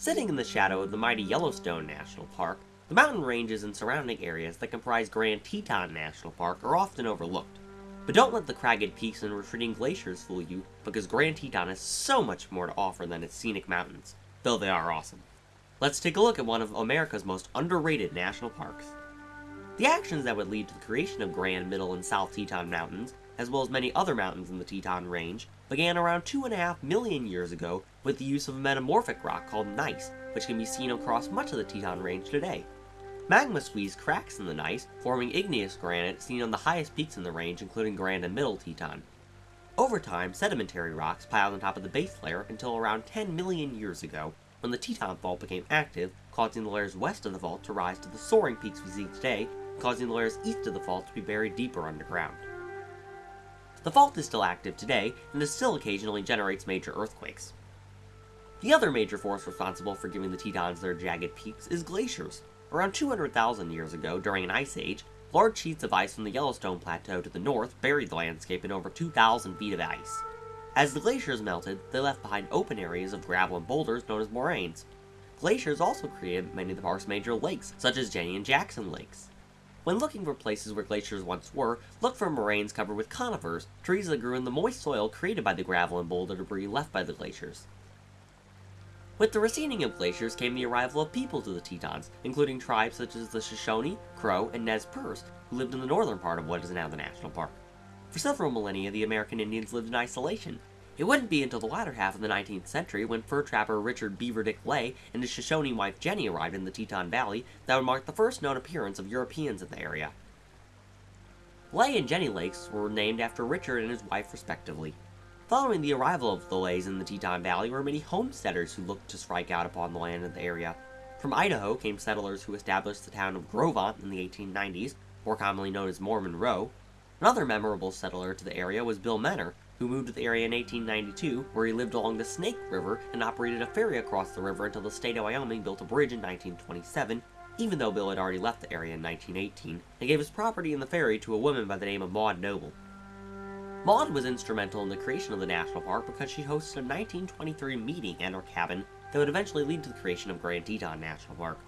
Sitting in the shadow of the mighty Yellowstone National Park, the mountain ranges and surrounding areas that comprise Grand Teton National Park are often overlooked. But don't let the cragged peaks and retreating glaciers fool you, because Grand Teton has so much more to offer than its scenic mountains, though they are awesome. Let's take a look at one of America's most underrated national parks. The actions that would lead to the creation of Grand, Middle, and South Teton Mountains, as well as many other mountains in the Teton Range, began around 2.5 million years ago with the use of a metamorphic rock called gneiss, which can be seen across much of the Teton Range today. Magma squeezed cracks in the gneiss, forming igneous granite seen on the highest peaks in the range, including Grand and Middle Teton. Over time, sedimentary rocks piled on top of the base layer until around 10 million years ago, when the Teton Fault became active, causing the layers west of the fault to rise to the soaring peaks we see today, causing the layers east of the fault to be buried deeper underground. The fault is still active today, and it still occasionally generates major earthquakes. The other major force responsible for giving the Tetons their jagged peaks is glaciers. Around 200,000 years ago, during an ice age, large sheets of ice from the Yellowstone Plateau to the north buried the landscape in over 2,000 feet of ice. As the glaciers melted, they left behind open areas of gravel and boulders known as moraines. Glaciers also created many of the park's major lakes, such as Jenny and Jackson Lakes. When looking for places where glaciers once were, look for moraines covered with conifers, trees that grew in the moist soil created by the gravel and boulder debris left by the glaciers. With the receding of glaciers came the arrival of people to the Tetons, including tribes such as the Shoshone, Crow, and Nez Perce, who lived in the northern part of what is now the national park. For several millennia, the American Indians lived in isolation. It wouldn't be until the latter half of the 19th century when fur trapper Richard Beaver Dick Leigh and his Shoshone wife Jenny arrived in the Teton Valley that would mark the first known appearance of Europeans in the area. Lay and Jenny Lakes were named after Richard and his wife respectively. Following the arrival of the Leighs in the Teton Valley were many homesteaders who looked to strike out upon the land in the area. From Idaho came settlers who established the town of Grovont in the 1890s, more commonly known as Mormon Row. Another memorable settler to the area was Bill Menor, who moved to the area in 1892, where he lived along the Snake River and operated a ferry across the river until the state of Wyoming built a bridge in 1927, even though Bill had already left the area in 1918, and gave his property in the ferry to a woman by the name of Maud Noble. Maud was instrumental in the creation of the national park because she hosted a 1923 meeting at her cabin that would eventually lead to the creation of Grand Teton National Park.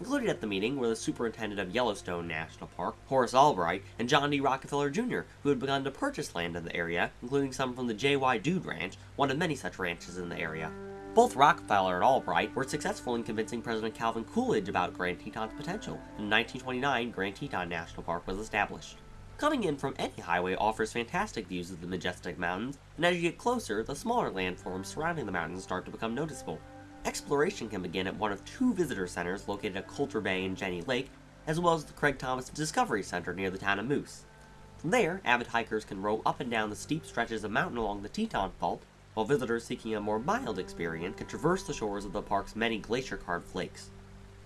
Included at the meeting were the superintendent of Yellowstone National Park, Horace Albright, and John D. Rockefeller Jr., who had begun to purchase land in the area, including some from the J.Y. Dude Ranch, one of many such ranches in the area. Both Rockefeller and Albright were successful in convincing President Calvin Coolidge about Grand Teton's potential, and in 1929 Grand Teton National Park was established. Coming in from any highway offers fantastic views of the majestic mountains, and as you get closer, the smaller landforms surrounding the mountains start to become noticeable. Exploration can begin at one of two visitor centers located at Colter Bay and Jenny Lake, as well as the Craig Thomas Discovery Center near the town of Moose. From there, avid hikers can row up and down the steep stretches of mountain along the Teton Fault, while visitors seeking a more mild experience can traverse the shores of the park's many glacier-carved lakes.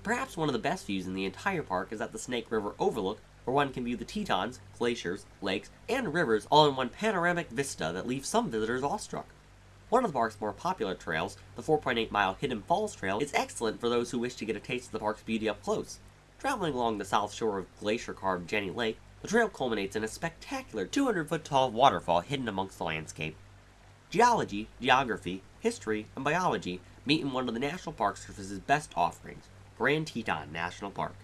Perhaps one of the best views in the entire park is at the Snake River Overlook where one can view the Tetons, glaciers, lakes, and rivers all in one panoramic vista that leaves some visitors awestruck. One of the park's more popular trails, the 4.8 mile Hidden Falls Trail, is excellent for those who wish to get a taste of the park's beauty up close. Traveling along the south shore of glacier carved Jenny Lake, the trail culminates in a spectacular 200 foot tall waterfall hidden amongst the landscape. Geology, geography, history, and biology meet in one of the National Park Service's best offerings, Grand Teton National Park.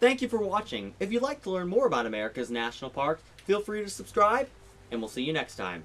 Thank you for watching. If you'd like to learn more about America's national parks, feel free to subscribe, and we'll see you next time.